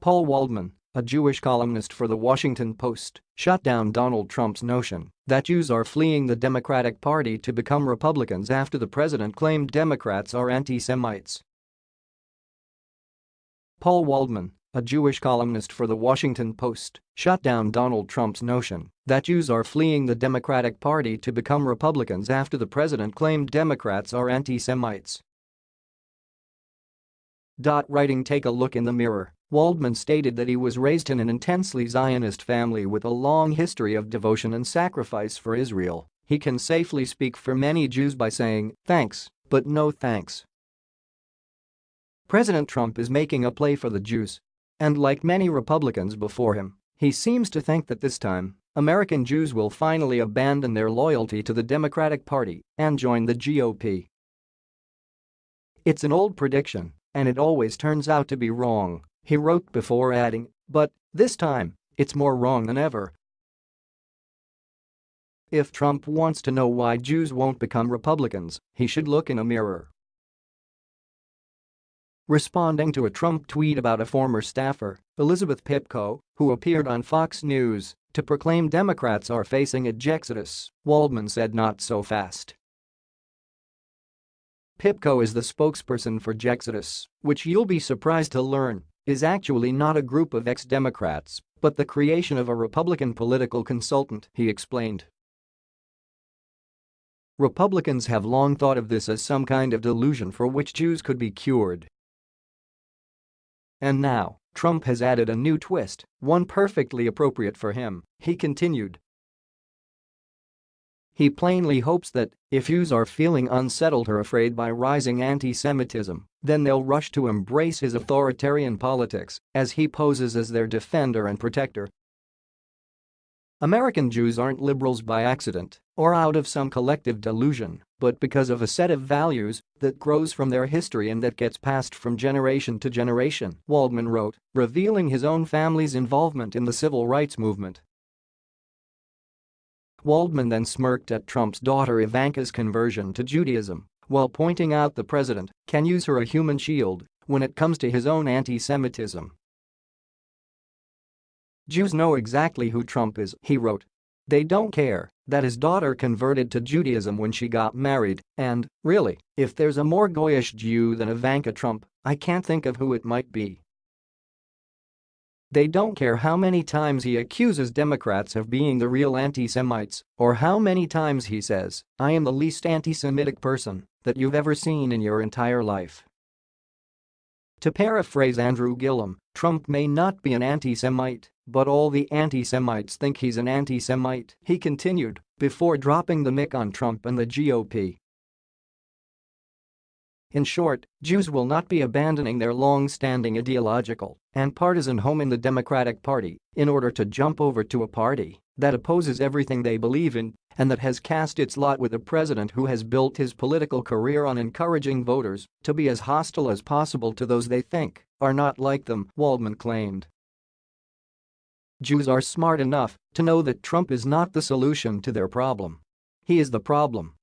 Paul Waldman, a Jewish columnist for The Washington Post, shut down Donald Trump's notion that Jews are fleeing the Democratic Party to become Republicans after the president claimed Democrats are anti-Semites. Paul Waldman, a Jewish columnist for The Washington Post, shut down Donald Trump's notion that Jews are fleeing the Democratic Party to become Republicans after the president claimed Democrats are anti-Semites. Writing Take a look in the mirror Waldman stated that he was raised in an intensely Zionist family with a long history of devotion and sacrifice for Israel. He can safely speak for many Jews by saying, thanks, but no thanks. President Trump is making a play for the Jews. And like many Republicans before him, he seems to think that this time, American Jews will finally abandon their loyalty to the Democratic Party and join the GOP. It's an old prediction, and it always turns out to be wrong. He wrote before adding, but, this time, it's more wrong than ever. If Trump wants to know why Jews won't become Republicans, he should look in a mirror. Responding to a Trump tweet about a former staffer, Elizabeth Pipko, who appeared on Fox News to proclaim Democrats are facing a Jexodus, Waldman said not so fast. Pipko is the spokesperson for Jexodus, which you'll be surprised to learn is actually not a group of ex-Democrats, but the creation of a Republican political consultant, he explained. Republicans have long thought of this as some kind of delusion for which Jews could be cured. And now, Trump has added a new twist, one perfectly appropriate for him, he continued. He plainly hopes that, if Jews are feeling unsettled or afraid by rising anti-Semitism, then they'll rush to embrace his authoritarian politics as he poses as their defender and protector. American Jews aren't liberals by accident or out of some collective delusion, but because of a set of values that grows from their history and that gets passed from generation to generation, Waldman wrote, revealing his own family's involvement in the civil rights movement Waldman then smirked at Trump's daughter Ivanka's conversion to Judaism while pointing out the president can use her a human shield when it comes to his own anti-Semitism. Jews know exactly who Trump is, he wrote. They don't care that his daughter converted to Judaism when she got married, and, really, if there's a more goyish Jew than Ivanka Trump, I can't think of who it might be. They don't care how many times he accuses Democrats of being the real anti-Semites or how many times he says, I am the least anti-Semitic person that you've ever seen in your entire life. To paraphrase Andrew Gillum, Trump may not be an anti-Semite, but all the anti-Semites think he's an anti-Semite, he continued, before dropping the mic on Trump and the GOP. In short, Jews will not be abandoning their long-standing ideological and partisan home in the Democratic Party in order to jump over to a party that opposes everything they believe in and that has cast its lot with a president who has built his political career on encouraging voters to be as hostile as possible to those they think are not like them, Waldman claimed. Jews are smart enough to know that Trump is not the solution to their problem. He is the problem.